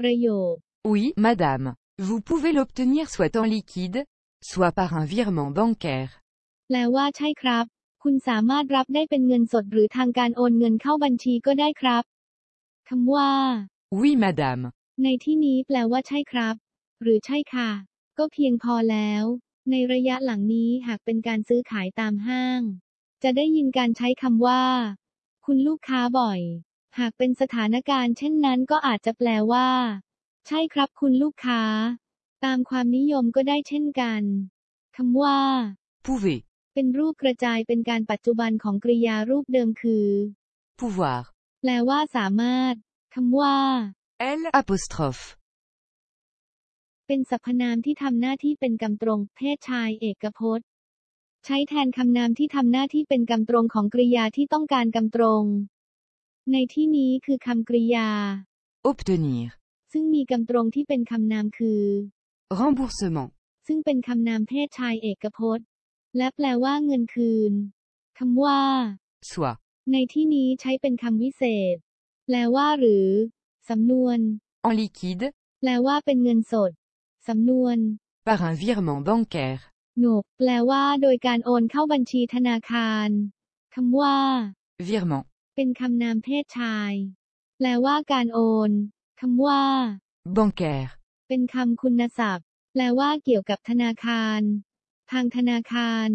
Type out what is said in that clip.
ประโยค Oui, madame. Vous pouvez l'obtenir soit en liquide, soit par un virement bancaire. แปลว่าใช่ครับ คุณสามารถรับได้เป็นเงินสดหรือทางการโอนเงินเข้าบัญชีก็ได้ครับคำว่า Oui, madame. ในที่นี้แปลว่าใช่ครับ หรือใช่ค่ะ ก็เพียงพอแล้ว ในระยะหลังนี้หากเป็นการซื้อขายตามห้าง จะได้ยินการใช้คำว่า คุณลูกค้าบ่อย หากเป็นสถานการณ์เช่นนั้นก็อาจจะแปลว่า ใช่ครับคุณลูกค้า ตามความนิยมก็ได้เช่นกันคำว่า Pouvez. เป็นรูปกระจายเป็นการปัจจุบันของกริยารูปเดิมคือ Pouvoir. แปลว่าสามารถคำว่า L apostrophe. เป็นสรรพนามที่ทำหน้าที่เป็นกำตรง เพศชายเอกพจน์ ใช้แทนคำนามที่ทำหน้าที่เป็นกำตรงของกริยาที่ต้องการกำตรง ในที่นี้คือคำกริยา Obtenir. ซึ่งมีกำตรงที่เป็นคำนามคือ Remboursement. ซึ่งเป็นคำนามเพศชายเอกพจน์ และแปลว่าเงินคืนคำว่า Soit. ในที่นี้ใช้เป็นคำวิเศษ แปลว่าหรือ สำนวน En liquide, แปลว่าเป็นเงินสด สำนวน par un virement bancaire. หนก แปลว่าโดยการโอนเข้าบัญชีธนาคารคำว่า Virement. เป็นคำนามเพศชาย แปลว่าการโอน คำว่า Bancaire. เป็นคำคุณศัพท์ แปลว่าเกี่ยวกับธนาคาร ทางธนาคาร